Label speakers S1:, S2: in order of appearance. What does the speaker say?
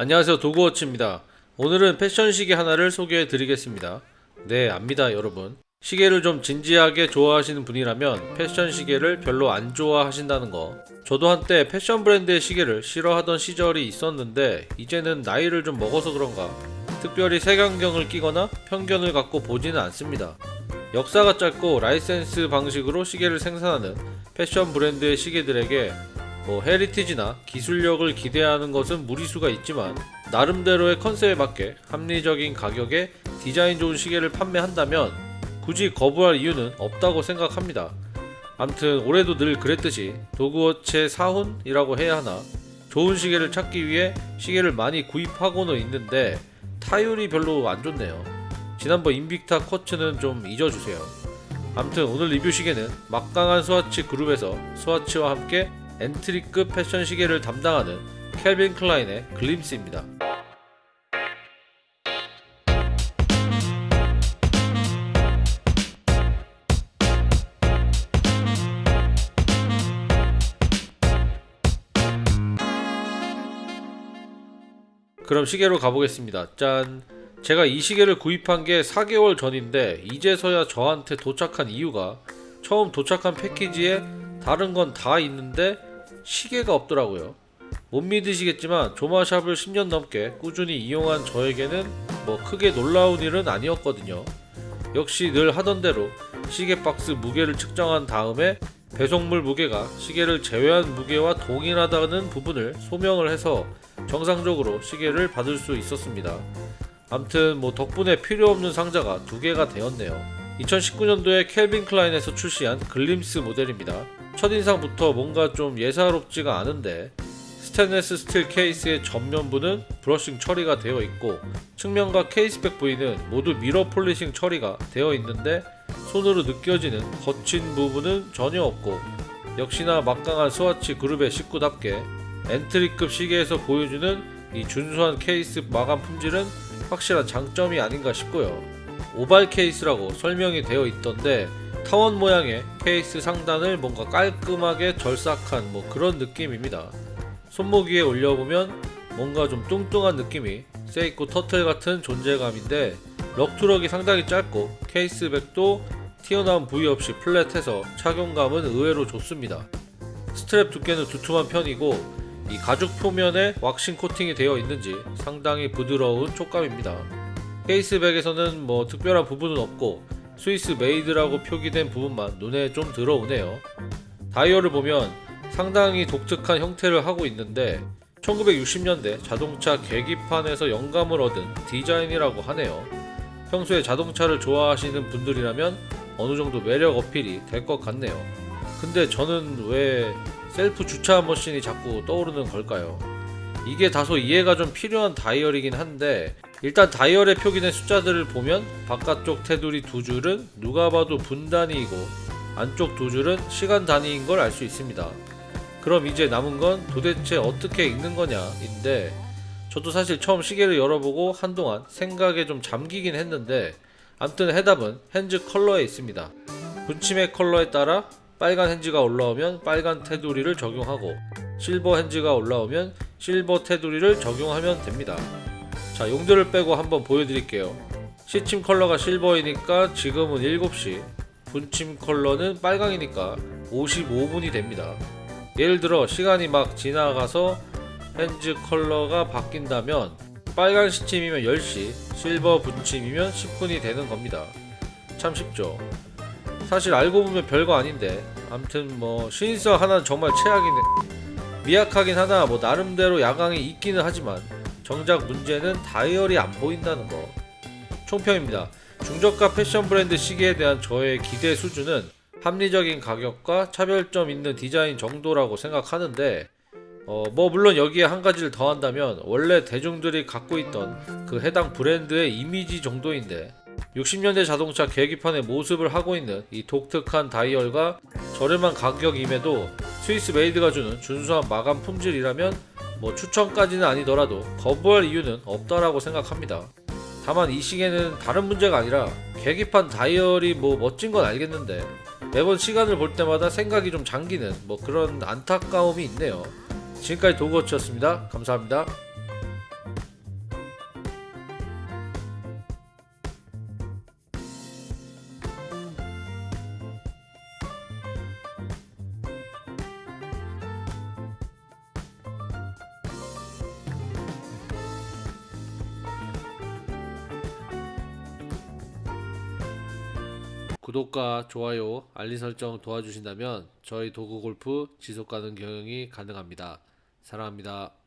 S1: 안녕하세요. 도그워치입니다. 오늘은 패션 시계 하나를 소개해 드리겠습니다. 네 압니다 여러분. 시계를 좀 진지하게 좋아하시는 분이라면 패션 시계를 별로 안 좋아하신다는 거. 저도 한때 패션 브랜드의 시계를 싫어하던 시절이 있었는데 이제는 나이를 좀 먹어서 그런가. 특별히 색안경을 끼거나 편견을 갖고 보지는 않습니다. 역사가 짧고 라이센스 방식으로 시계를 생산하는 패션 브랜드의 시계들에게 뭐 heritage나 기술력을 기대하는 것은 무리수가 있지만 나름대로의 컨셉에 맞게 합리적인 가격에 디자인 좋은 시계를 판매한다면 굳이 거부할 이유는 없다고 생각합니다. 암튼 올해도 늘 그랬듯이 도그워치의 사훈이라고 해야 하나 좋은 시계를 찾기 위해 시계를 많이 구입하고는 있는데 타율이 별로 안 좋네요. 지난번 인빅타 quartz는 좀 잊어주세요. 암튼 오늘 리뷰 시계는 막강한 스와치 그룹에서 스와치와 함께 entry급 패션 시계를 담당하는 켈빈 클라인의 글림스입니다. 그럼 시계로 가보겠습니다. 짠. 제가 이 시계를 구입한 게 4개월 전인데 이제서야 저한테 도착한 이유가 처음 도착한 패키지에 다른 건 다 있는데 시계가 없더라고요. 못 믿으시겠지만 조마샵을 10년 넘게 꾸준히 이용한 저에게는 뭐 크게 놀라운 일은 아니었거든요. 역시 늘 하던 대로 시계 박스 무게를 측정한 다음에 배송물 무게가 시계를 제외한 무게와 동일하다는 부분을 소명을 해서 정상적으로 시계를 받을 수 있었습니다. 암튼 뭐 덕분에 필요 없는 상자가 두 개가 되었네요. 2019년도에 켈빈 클라인에서 출시한 글림스 모델입니다. 첫인상부터 뭔가 좀 예사롭지가 않은데 스테인레스 스틸 케이스의 전면부는 brushing 처리가 되어 있고 측면과 case back 부위는 모두 mirror polishing 처리가 되어 있는데 손으로 느껴지는 거친 부분은 전혀 없고 역시나 막강한 스와치 그룹의 식구답게 entry급 시계에서 보여주는 이 준수한 케이스 마감 품질은 확실한 장점이 아닌가 싶고요. oval 케이스라고 설명이 되어 있던데 타원 모양의 케이스 상단을 뭔가 깔끔하게 절삭한 뭐 그런 느낌입니다. 손목 위에 올려보면 뭔가 좀 뚱뚱한 느낌이 세이코 터틀 같은 존재감인데 lug to lug이 상당히 짧고 case back도 튀어나온 부위 없이 flat해서 착용감은 의외로 좋습니다. 스트랩 두께는 두툼한 편이고 이 가죽 표면에 왁싱 코팅이 되어 있는지 상당히 부드러운 촉감입니다. case back에서는 뭐 특별한 부분은 없고 Swiss made라고 표기된 부분만 눈에 좀 들어오네요. 다이얼을 보면 상당히 독특한 형태를 하고 있는데 1960년대 자동차 계기판에서 영감을 얻은 디자인이라고 하네요. 평소에 자동차를 좋아하시는 분들이라면 어느 정도 매력 어필이 될 것 같네요. 근데 저는 왜 셀프 주차 머신이 자꾸 떠오르는 걸까요? 이게 다소 이해가 좀 필요한 다이얼이긴 한데 일단 다이얼에 표기된 숫자들을 보면 바깥쪽 테두리 두 줄은 누가 봐도 분 단위이고 안쪽 두 줄은 시간 단위인 걸 알 수 있습니다. 그럼 이제 남은 건 도대체 어떻게 읽는 거냐인데 저도 사실 처음 시계를 열어보고 한동안 생각에 좀 잠기긴 했는데 암튼 해답은 핸즈 컬러에 있습니다. 분침의 컬러에 따라 빨간 핸즈가 올라오면 빨간 테두리를 적용하고 실버 핸즈가 올라오면 실버 테두리를 적용하면 됩니다. 자 용도를 빼고 한번 보여드릴게요. 시침 컬러가 실버이니까 지금은 7시 분침 컬러는 빨강이니까 55분이 됩니다. 예를 들어 시간이 막 지나가서 핸즈 컬러가 바뀐다면 빨간 시침이면 10시 실버 분침이면 10분이 되는 겁니다. 참 쉽죠. 사실 알고 보면 별거 아닌데 암튼 뭐 신인성 하나는 정말 최악이네 미약하긴 하나 뭐 나름대로 야광이 있기는 하지만 정작 문제는 다이얼이 안 보인다는 거. 총평입니다. 중저가 패션 브랜드 시계에 대한 저의 기대 수준은 합리적인 가격과 차별점 있는 디자인 정도라고 생각하는데 어 뭐 물론 여기에 한 가지를 더한다면 원래 대중들이 갖고 있던 그 해당 브랜드의 이미지 정도인데 60년대 자동차 계기판의 모습을 하고 있는 이 독특한 다이얼과 저렴한 가격임에도 Swiss made가 주는 준수한 마감 품질이라면 뭐 추천까지는 아니더라도 거부할 이유는 없다라고 생각합니다. 다만 이 시계는 다른 문제가 아니라 계기판 다이얼이 뭐 멋진 건 알겠는데 매번 시간을 볼 때마다 생각이 좀 잠기는 뭐 그런 안타까움이 있네요. 지금까지 도그워치였습니다. 감사합니다. 구독과 좋아요, 알림 설정 도와주신다면 저희 도구 골프 지속 가능 경영이 가능합니다. 사랑합니다.